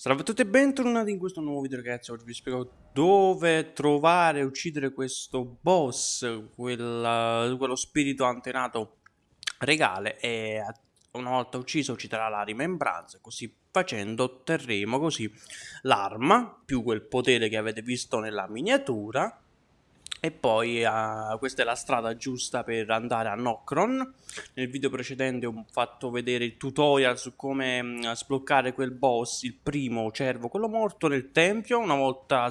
Salve a tutti e bentornati in questo nuovo video ragazzi, oggi vi spiego dove trovare e uccidere questo boss, quella, quello spirito antenato regale e una volta ucciso ci darà la rimembranza, così facendo otterremo così l'arma più quel potere che avete visto nella miniatura e poi uh, questa è la strada giusta per andare a Nocron. Nel video precedente ho fatto vedere il tutorial su come uh, sbloccare quel boss, il primo cervo, quello morto nel tempio. Una volta,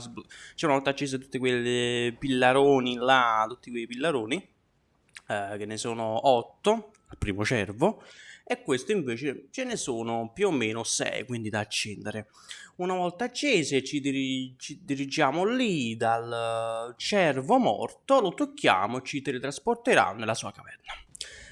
cioè volta accese tutti quei pillaroni là, tutti quei pillaroni, uh, che ne sono 8, il primo cervo e questo invece ce ne sono più o meno 6, quindi da accendere. Una volta accese ci, diri ci dirigiamo lì dal cervo morto, lo tocchiamo e ci teletrasporterà nella sua caverna.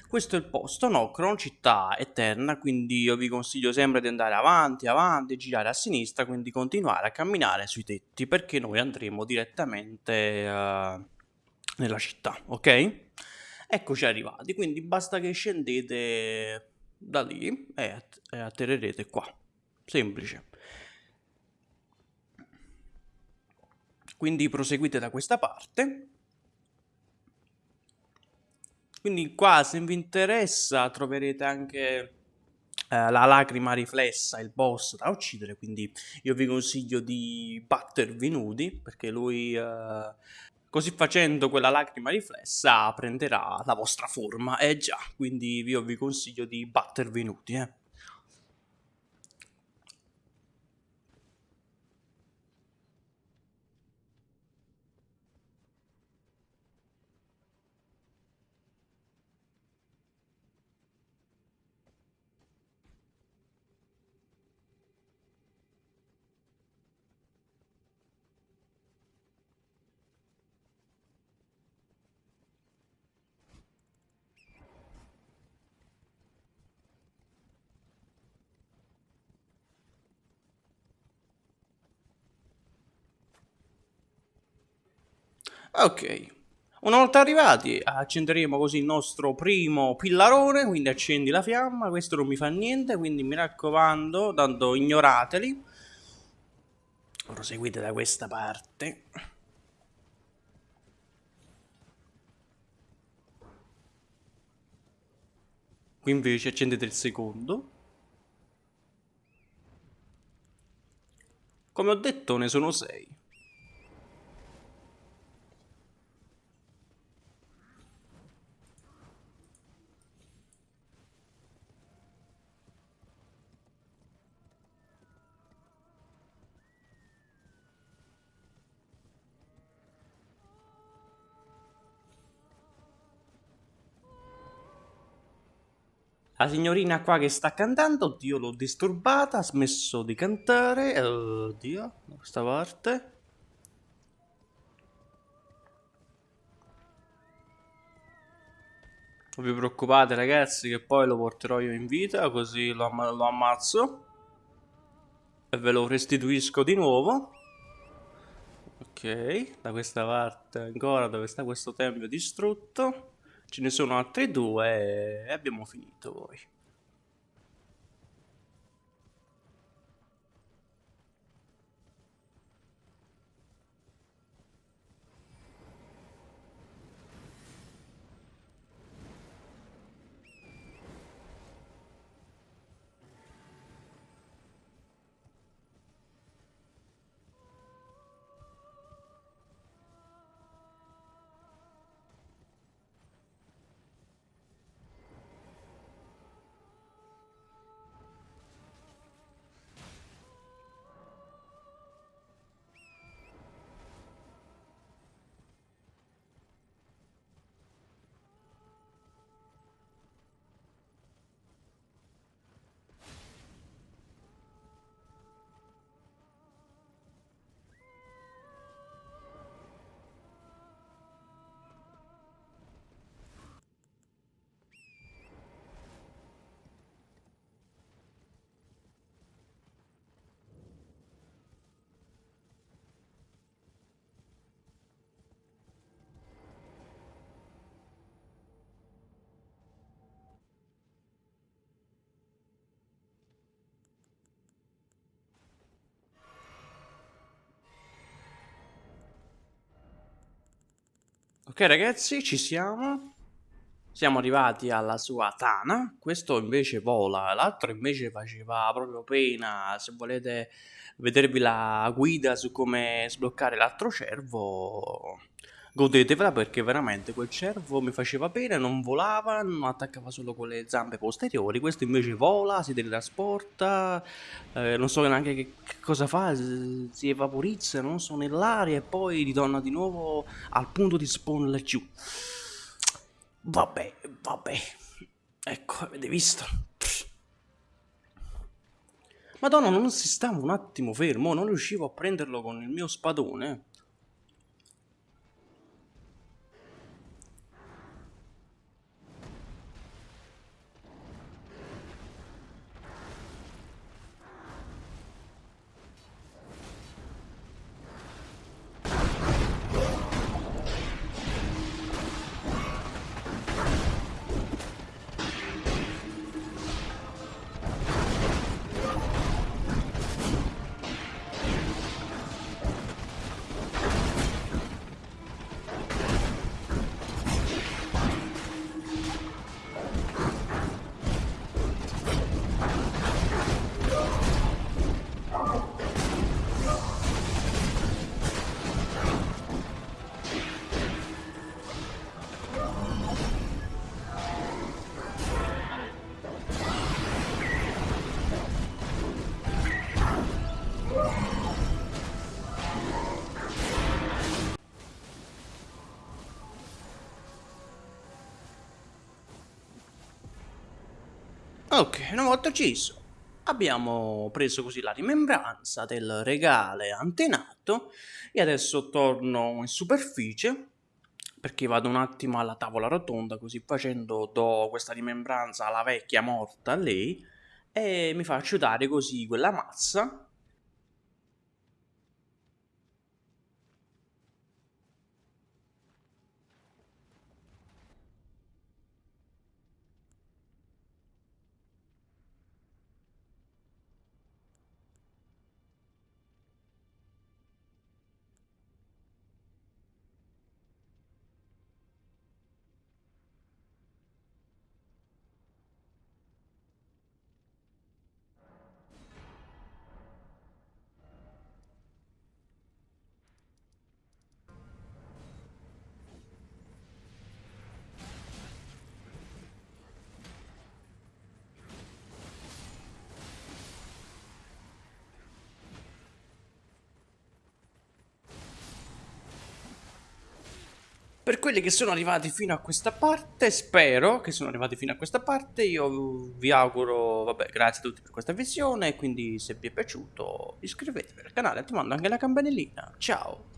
Questo è il posto, Nocron, città eterna, quindi io vi consiglio sempre di andare avanti, avanti, girare a sinistra, quindi continuare a camminare sui tetti, perché noi andremo direttamente uh, nella città, ok? Eccoci arrivati, quindi basta che scendete da lì e, e atterrerete qua. Semplice. Quindi proseguite da questa parte. Quindi qua se vi interessa troverete anche eh, la lacrima riflessa, il boss da uccidere, quindi io vi consiglio di battervi nudi perché lui eh, Così facendo quella lacrima riflessa prenderà la vostra forma, eh già, quindi io vi consiglio di battervi nudi, eh. Ok, una volta arrivati accenderemo così il nostro primo pillarone, quindi accendi la fiamma, questo non mi fa niente, quindi mi raccomando, tanto ignorateli. Proseguite da questa parte. Qui invece accendete il secondo. Come ho detto ne sono sei. La signorina qua che sta cantando, oddio l'ho disturbata, ha smesso di cantare, oddio, da questa parte. Non vi preoccupate ragazzi che poi lo porterò io in vita, così lo, am lo ammazzo. E ve lo restituisco di nuovo. Ok, da questa parte ancora dove sta questo tempio distrutto. Ce ne sono altri due e abbiamo finito poi. Ok ragazzi, ci siamo. Siamo arrivati alla sua tana. Questo invece vola, l'altro invece faceva proprio pena. Se volete vedervi la guida su come sbloccare l'altro cervo, godetevela perché veramente quel cervo mi faceva pena, non volava, non attaccava solo con le zampe posteriori, questo invece vola, si teletrasporta, eh, non so neanche che, che, cosa fa, si evaporizza, non so, nell'aria e poi ritorna di nuovo al punto di spawn laggiù. Vabbè, vabbè, ecco, avete visto? Madonna, non si stava un attimo fermo, non riuscivo a prenderlo con il mio spadone. Ok, una volta ucciso, abbiamo preso così la rimembranza del regale antenato e adesso torno in superficie perché vado un attimo alla tavola rotonda così facendo do questa rimembranza alla vecchia morta lei e mi faccio dare così quella mazza Per quelli che sono arrivati fino a questa parte, spero che sono arrivati fino a questa parte, io vi auguro, vabbè, grazie a tutti per questa visione, quindi se vi è piaciuto iscrivetevi al canale, attivando anche la campanellina, ciao!